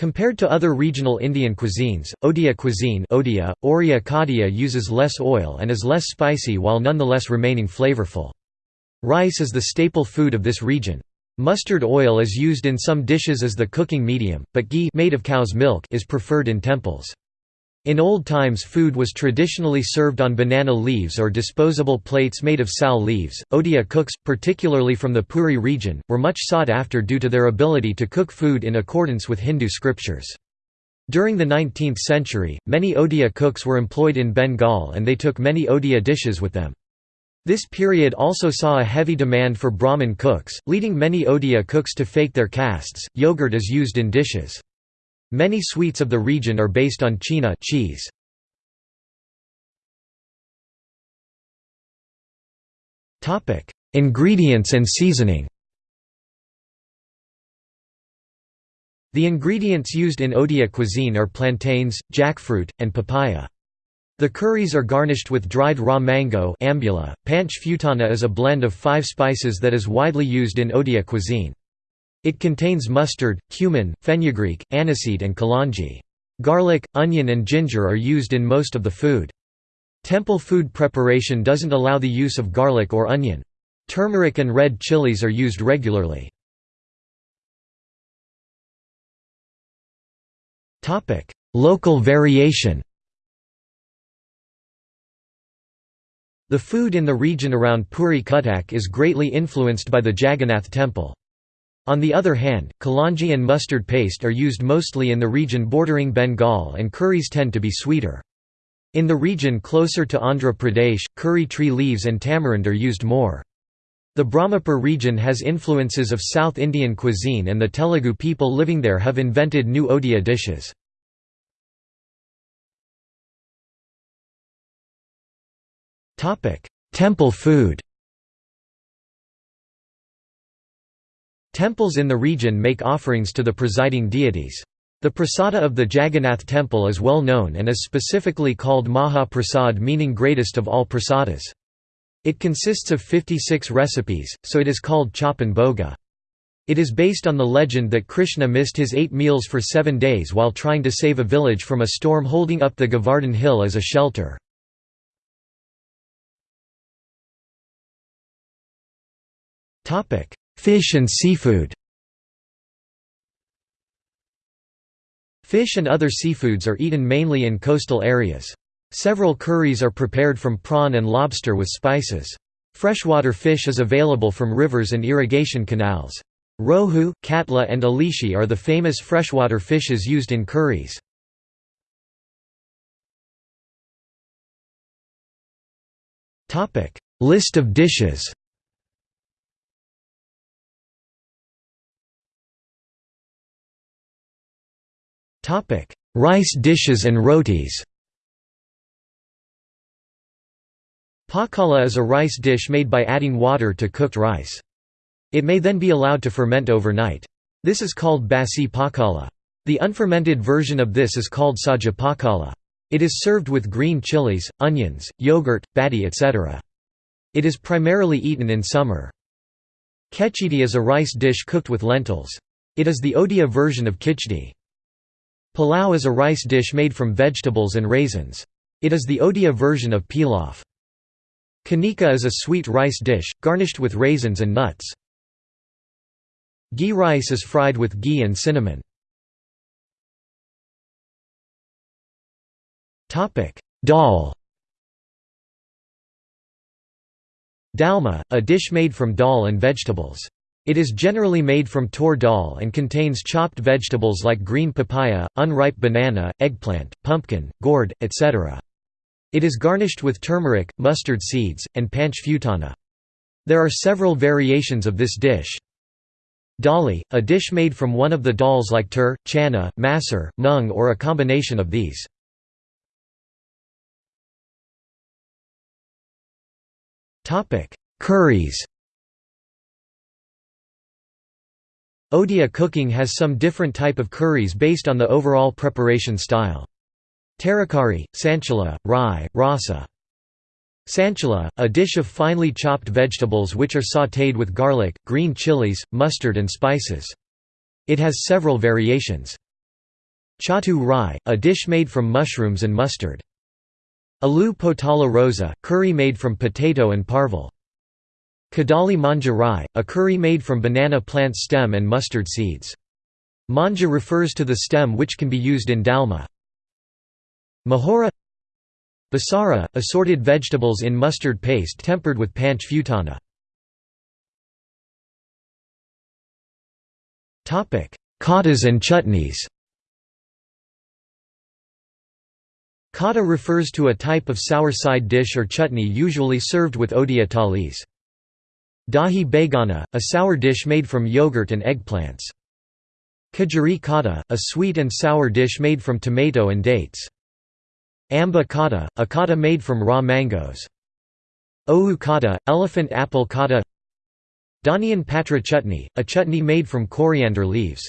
Compared to other regional Indian cuisines, Odia cuisine Odia, Oriya Kadia uses less oil and is less spicy while nonetheless remaining flavorful. Rice is the staple food of this region. Mustard oil is used in some dishes as the cooking medium, but ghee made of cow's milk is preferred in temples. In old times food was traditionally served on banana leaves or disposable plates made of sal leaves. Odia cooks, particularly from the Puri region, were much sought after due to their ability to cook food in accordance with Hindu scriptures. During the 19th century, many Odia cooks were employed in Bengal and they took many Odia dishes with them. This period also saw a heavy demand for Brahmin cooks, leading many Odia cooks to fake their castes. Yogurt is used in dishes. Many sweets of the region are based on chena cheese. Topic: Ingredients and seasoning. The ingredients used in Odia cuisine are plantains, jackfruit, and papaya. The curries are garnished with dried raw mango ambula. Panch futana is a blend of five spices that is widely used in Odia cuisine. It contains mustard, cumin, fenugreek, aniseed and kalonji. Garlic, onion and ginger are used in most of the food. Temple food preparation doesn't allow the use of garlic or onion. Turmeric and red chilies are used regularly. Local variation The food in the region around Puri Cuttack is greatly influenced by the Jagannath temple. On the other hand, kalanji and mustard paste are used mostly in the region bordering Bengal and curries tend to be sweeter. In the region closer to Andhra Pradesh, curry tree leaves and tamarind are used more. The Brahmapur region has influences of South Indian cuisine and the Telugu people living there have invented new Odia dishes. Temple food Temples in the region make offerings to the presiding deities. The prasada of the Jagannath temple is well known and is specifically called Maha Prasad meaning greatest of all prasadas. It consists of 56 recipes, so it is called Chappan Bhoga. It is based on the legend that Krishna missed his eight meals for seven days while trying to save a village from a storm holding up the Govardhan hill as a shelter. Fish and seafood Fish and other seafoods are eaten mainly in coastal areas. Several curries are prepared from prawn and lobster with spices. Freshwater fish is available from rivers and irrigation canals. Rohu, katla and alishi are the famous freshwater fishes used in curries. List of dishes Rice dishes and rotis Pakala is a rice dish made by adding water to cooked rice. It may then be allowed to ferment overnight. This is called basi pakala. The unfermented version of this is called saja pakala. It is served with green chilies, onions, yogurt, bati etc. It is primarily eaten in summer. Kechidi is a rice dish cooked with lentils. It is the Odia version of khichdi. Palau is a rice dish made from vegetables and raisins. It is the Odia version of pilaf. Kanika is a sweet rice dish, garnished with raisins and nuts. Ghee rice is fried with ghee and cinnamon. Dal Dalma, a dish made from dal and vegetables. It is generally made from tur dal and contains chopped vegetables like green papaya, unripe banana, eggplant, pumpkin, gourd, etc. It is garnished with turmeric, mustard seeds, and panch futana. There are several variations of this dish. Dali, a dish made from one of the dals like tur, chana, masur, mung or a combination of these. Curries Odia cooking has some different type of curries based on the overall preparation style. Tarakari, sanchala, rai, rasa. Sanchala, a dish of finely chopped vegetables which are sautéed with garlic, green chilies, mustard and spices. It has several variations. Chatu rai, a dish made from mushrooms and mustard. Aloo potala rosa, curry made from potato and parval. Kadali manja rai, a curry made from banana plant stem and mustard seeds. Manja refers to the stem which can be used in dalma. Mahora Basara, assorted vegetables in mustard paste tempered with panch futana. Khatas and chutneys Khata refers to a type of sour side dish or chutney usually served with odia thalis. Dahi begana, a sour dish made from yogurt and eggplants. Kajari khata, a sweet and sour dish made from tomato and dates. Amba khata, a khata made from raw mangoes. Ohu khata, elephant apple khata Dhaniyan patra chutney, a chutney made from coriander leaves.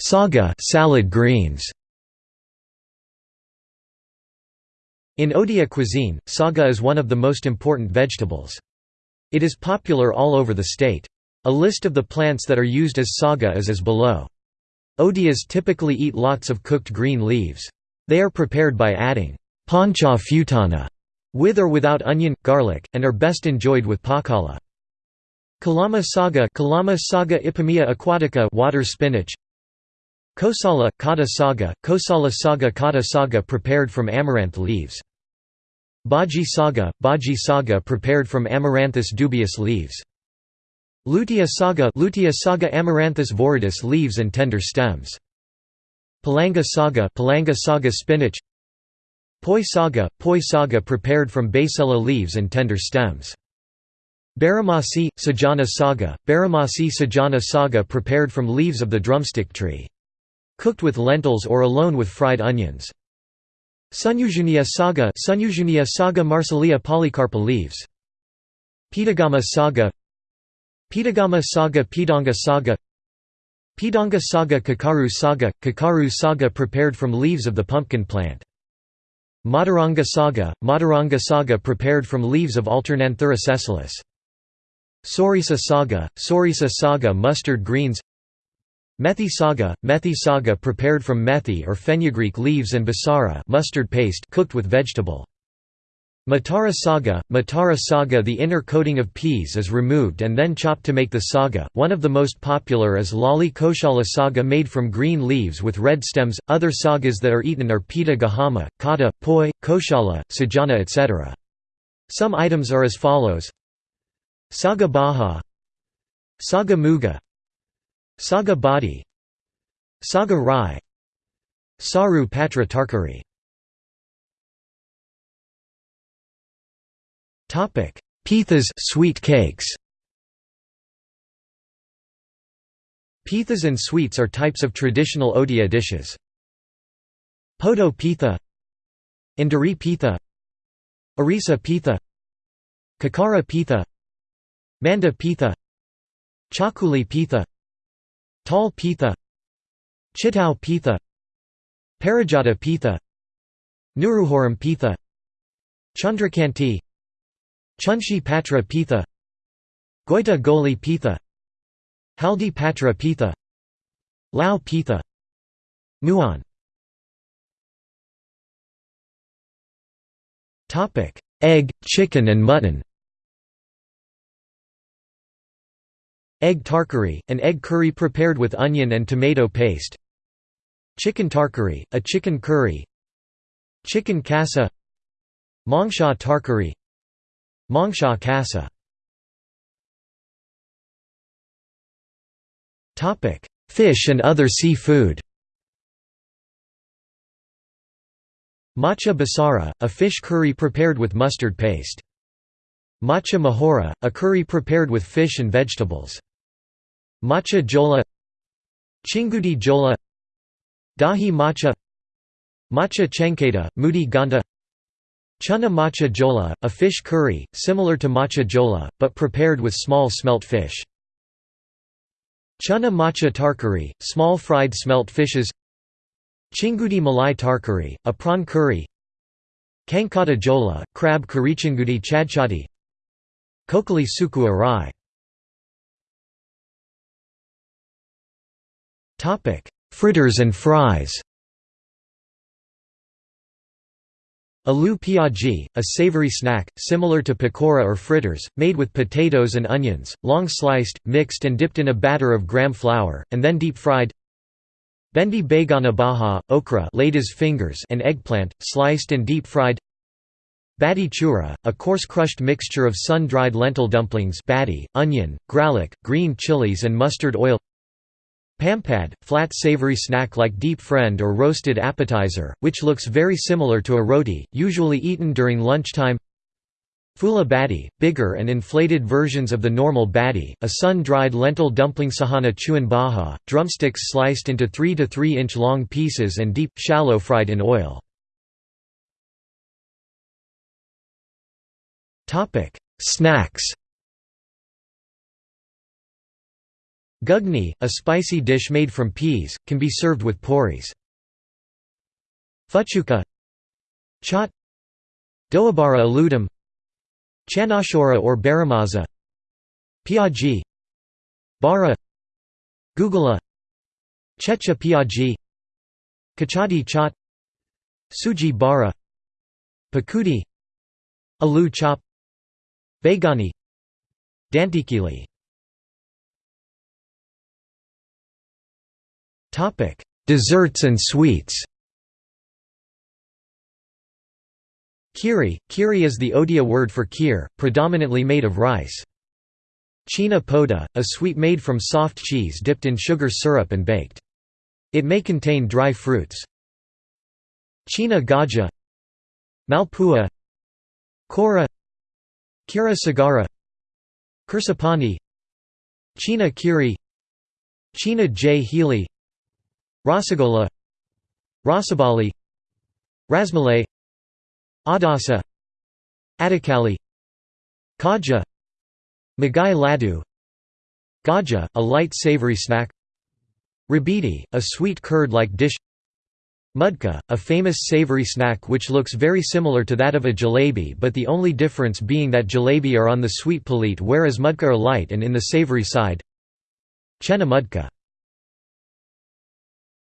Saga salad greens In Odia cuisine, saga is one of the most important vegetables. It is popular all over the state. A list of the plants that are used as saga is as below. Odias typically eat lots of cooked green leaves. They are prepared by adding pancha futana with or without onion, garlic, and are best enjoyed with pakala. Kalama saga Kalama saga Ipomoea aquatica water spinach Kosala, kata saga, kosala saga kata saga prepared from amaranth leaves. Bhaji saga, bhaji saga prepared from Amaranthus dubius leaves. Lutea saga, Lutea saga Amaranthus viridis leaves and tender stems. Palanga saga, Palanga saga spinach. Poi saga, poi saga prepared from basella leaves and tender stems. Baramasi, Sajana saga, Baramasi Sajana saga prepared from leaves of the drumstick tree. Cooked with lentils or alone with fried onions. Sunyujunia saga Sunyujunia saga Marsilea polycarpa leaves. Pitagama saga Pitagama saga Pidanga saga Pidanga saga Kakaru saga Kakaru saga prepared from leaves of the pumpkin plant. Madaranga saga Madaranga saga prepared from leaves of Alternanthera sessilis. Sorisa saga Sorisa saga mustard greens Methi saga, methi saga prepared from methi or fenugreek leaves and basara mustard paste cooked with vegetable. Matara saga, Matara saga The inner coating of peas is removed and then chopped to make the saga. One of the most popular is Lali Koshala saga made from green leaves with red stems. Other sagas that are eaten are pita gahama, kata, poi, koshala, sajana etc. Some items are as follows Saga baha Saga muga Saga Badi Saga Rai Saru Patra Tarkari Pithas sweet cakes Pithas and sweets are types of traditional Odia dishes. Poto pitha Indari pitha Arisa pitha Kakara pitha Manda pitha Chakuli pitha Tal Pitha Chitau Pitha Parijata Pitha Nuruhoram Pitha Chandrakanti Chunshi Patra Pitha Goita Goli Pitha Haldi Patra Pitha Lao Pitha Muan. Egg, chicken and mutton Egg tarkari, an egg curry prepared with onion and tomato paste. Chicken tarkari, a chicken curry. Chicken kasa. Mongsha tarkari. Mongsha kasa. Fish and other seafood. Macha basara, a fish curry prepared with mustard paste. Macha mahora, a curry prepared with fish and vegetables. Macha jola. Chingudi jola. Dahi macha Macha chenketa, mudi ganda. Chana macha jola, a fish curry, similar to macha jola, but prepared with small smelt fish. Chana macha tarkari, small fried smelt fishes. Chingudi malai tarkari, a prawn curry. Kankata jola, crab curry. Chingudi Kokoli Suku Arai. Fritters and fries. Alu piaji, a savory snack, similar to pakora or fritters, made with potatoes and onions, long sliced, mixed and dipped in a batter of gram flour, and then deep fried. Bendi begana baha, okra laid fingers and eggplant, sliced and deep fried. Badi chura, a coarse crushed mixture of sun-dried lentil dumplings badi, onion, gralak, green chilies and mustard oil Pampad, flat savory snack like deep friend or roasted appetizer, which looks very similar to a roti, usually eaten during lunchtime Fula badi, bigger and inflated versions of the normal badi, a sun-dried lentil dumpling sahana chuan baha, drumsticks sliced into 3 to 3 inch long pieces and deep, shallow fried in oil. Snacks. Gugni, a spicy dish made from peas, can be served with poris. Fuchuka Chaat. Doabara aludum Chanashora or baramaza. Piaji Bara. Gugula Checha piaji Kachadi chaat. Suji bara. Pakudi. Alu chop Begani Dantikili Topic: Desserts and sweets. Kiri – Kiri is the Odia word for kheer, predominantly made of rice. China poda, a sweet made from soft cheese dipped in sugar syrup and baked. It may contain dry fruits. China gaja Malpua Kora Kira sagara Kursapani China kiri China jhili Rasagola Rasabali Rasmalai Adasa Adikali Kaja Magai Ladu Gaja, a light savory snack Rabidi, a sweet curd-like dish Mudka, a famous savory snack which looks very similar to that of a jalebi but the only difference being that jalebi are on the sweet palate whereas mudka are light and in the savory side. Chena mudka